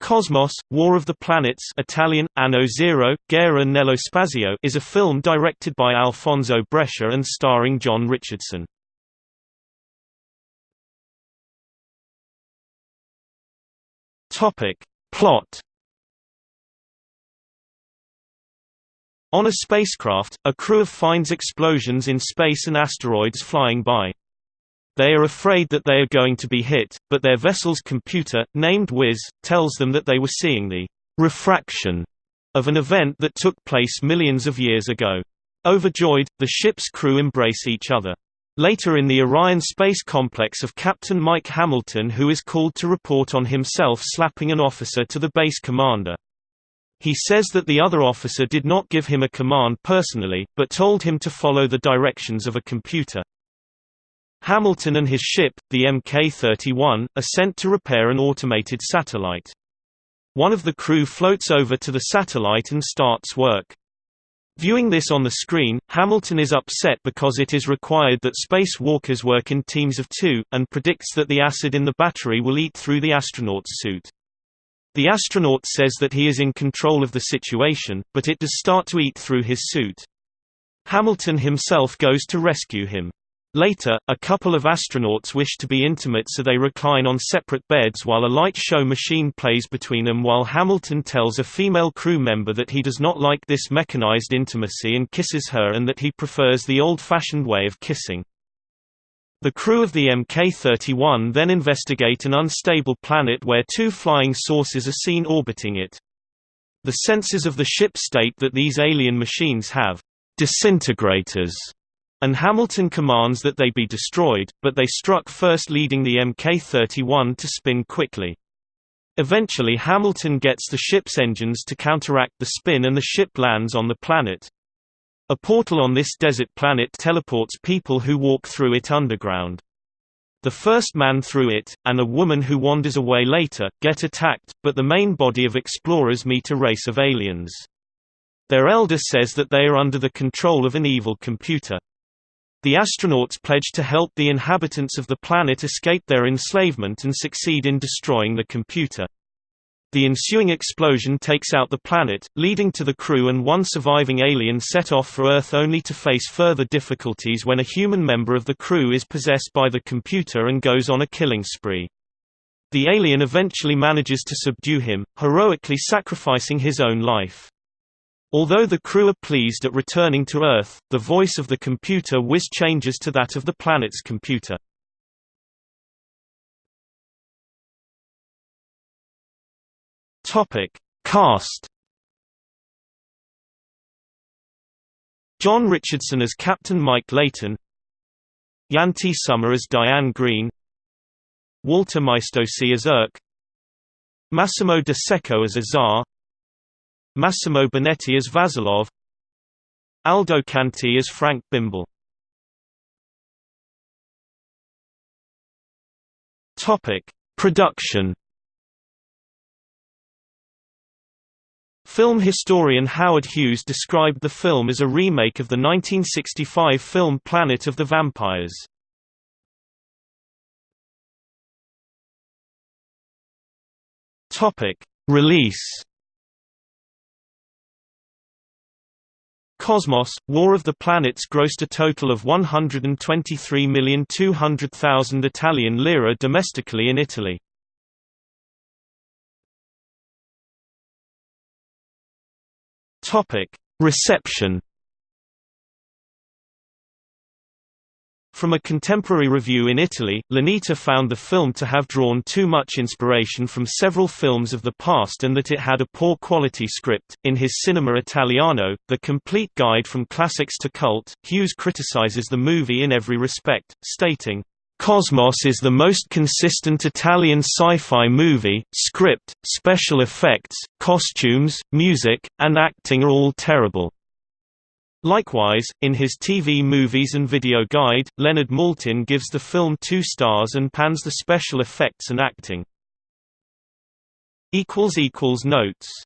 Cosmos, War of the Planets Italian, Anno Zero, Guerra nello Spazio is a film directed by Alfonso Brescia and starring John Richardson. Plot On a spacecraft, a crew of finds explosions in space and asteroids flying by. They are afraid that they are going to be hit, but their vessel's computer, named Wiz, tells them that they were seeing the refraction of an event that took place millions of years ago. Overjoyed, the ship's crew embrace each other. Later in the Orion space complex of Captain Mike Hamilton who is called to report on himself slapping an officer to the base commander. He says that the other officer did not give him a command personally, but told him to follow the directions of a computer. Hamilton and his ship, the Mk-31, are sent to repair an automated satellite. One of the crew floats over to the satellite and starts work. Viewing this on the screen, Hamilton is upset because it is required that spacewalkers work in teams of two, and predicts that the acid in the battery will eat through the astronaut's suit. The astronaut says that he is in control of the situation, but it does start to eat through his suit. Hamilton himself goes to rescue him. Later, a couple of astronauts wish to be intimate so they recline on separate beds while a light show machine plays between them while Hamilton tells a female crew member that he does not like this mechanized intimacy and kisses her and that he prefers the old-fashioned way of kissing. The crew of the Mk-31 then investigate an unstable planet where two flying saucers are seen orbiting it. The sensors of the ship state that these alien machines have disintegrators and Hamilton commands that they be destroyed, but they struck first leading the Mk-31 to spin quickly. Eventually Hamilton gets the ship's engines to counteract the spin and the ship lands on the planet. A portal on this desert planet teleports people who walk through it underground. The first man through it, and a woman who wanders away later, get attacked, but the main body of explorers meet a race of aliens. Their elder says that they are under the control of an evil computer. The astronauts pledge to help the inhabitants of the planet escape their enslavement and succeed in destroying the computer. The ensuing explosion takes out the planet, leading to the crew and one surviving alien set off for Earth only to face further difficulties when a human member of the crew is possessed by the computer and goes on a killing spree. The alien eventually manages to subdue him, heroically sacrificing his own life. Although the crew are pleased at returning to Earth, the voice of the computer Wiz changes to that of the planet's computer. Topic: Cast. John Richardson as Captain Mike Layton, Yanti Somer as Diane Green, Walter Maestosi as Irk, Massimo De Secco as Azar, Massimo Bonetti as Vasilov Aldo Conti as Frank Bimble Production. Film historian Howard Hughes described the film as a remake of the 1965 film Planet of the Vampires. Release Cosmos, War of the Planets grossed a total of 123,200,000 Italian lira domestically in Italy. Reception From a contemporary review in Italy, l'Unità found the film to have drawn too much inspiration from several films of the past and that it had a poor quality script. In his Cinema Italiano, The Complete Guide from Classics to Cult, Hughes criticizes the movie in every respect, stating, Cosmos is the most consistent Italian sci-fi movie, script, special effects, costumes, music, and acting are all terrible. Likewise, in his TV movies and video guide, Leonard Maltin gives the film two stars and pans the special effects and acting. Notes